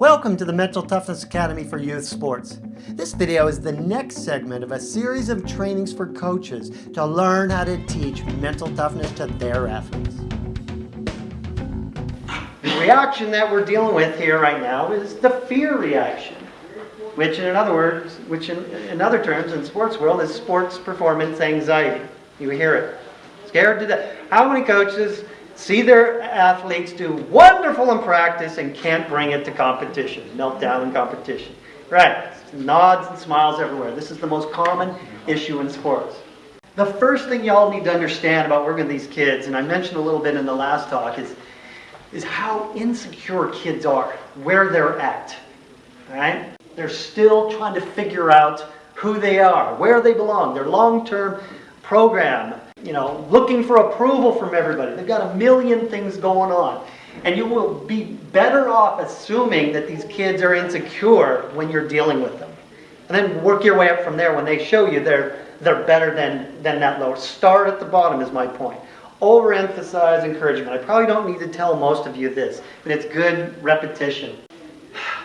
Welcome to the Mental Toughness Academy for Youth Sports. This video is the next segment of a series of trainings for coaches to learn how to teach mental toughness to their athletes. The reaction that we're dealing with here right now is the fear reaction, which in other words, which in, in other terms in sports world is sports performance anxiety. You hear it. Scared to death. How many coaches see their athletes do wonderful in practice and can't bring it to competition, meltdown in competition. Right, nods and smiles everywhere. This is the most common issue in sports. The first thing y'all need to understand about working with these kids, and I mentioned a little bit in the last talk, is, is how insecure kids are, where they're at. Right? They're still trying to figure out who they are, where they belong, their long-term program, you know, looking for approval from everybody. They've got a million things going on. And you will be better off assuming that these kids are insecure when you're dealing with them. And then work your way up from there when they show you they're, they're better than, than that lower. Start at the bottom is my point. Overemphasize encouragement. I probably don't need to tell most of you this, but it's good repetition.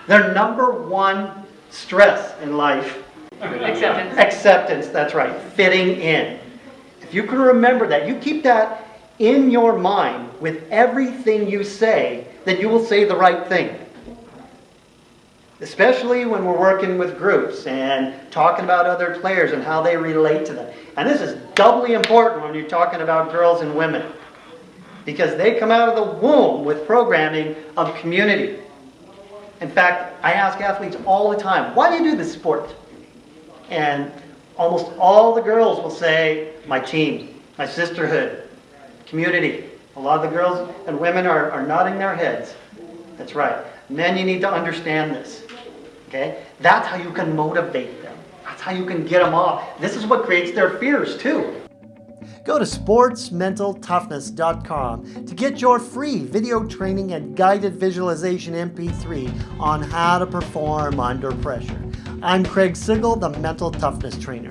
Their number one stress in life Acceptance. Acceptance, that's right. Fitting in. You can remember that, you keep that in your mind with everything you say, then you will say the right thing. Especially when we're working with groups and talking about other players and how they relate to them. And this is doubly important when you're talking about girls and women. Because they come out of the womb with programming of community. In fact, I ask athletes all the time, why do you do this sport? And almost all the girls will say, my team, my sisterhood, community. A lot of the girls and women are, are nodding their heads. That's right. Men, you need to understand this. Okay? That's how you can motivate them. That's how you can get them off. This is what creates their fears too. Go to sportsmentaltoughness.com to get your free video training and guided visualization MP3 on how to perform under pressure. I'm Craig Sigl, the Mental Toughness Trainer.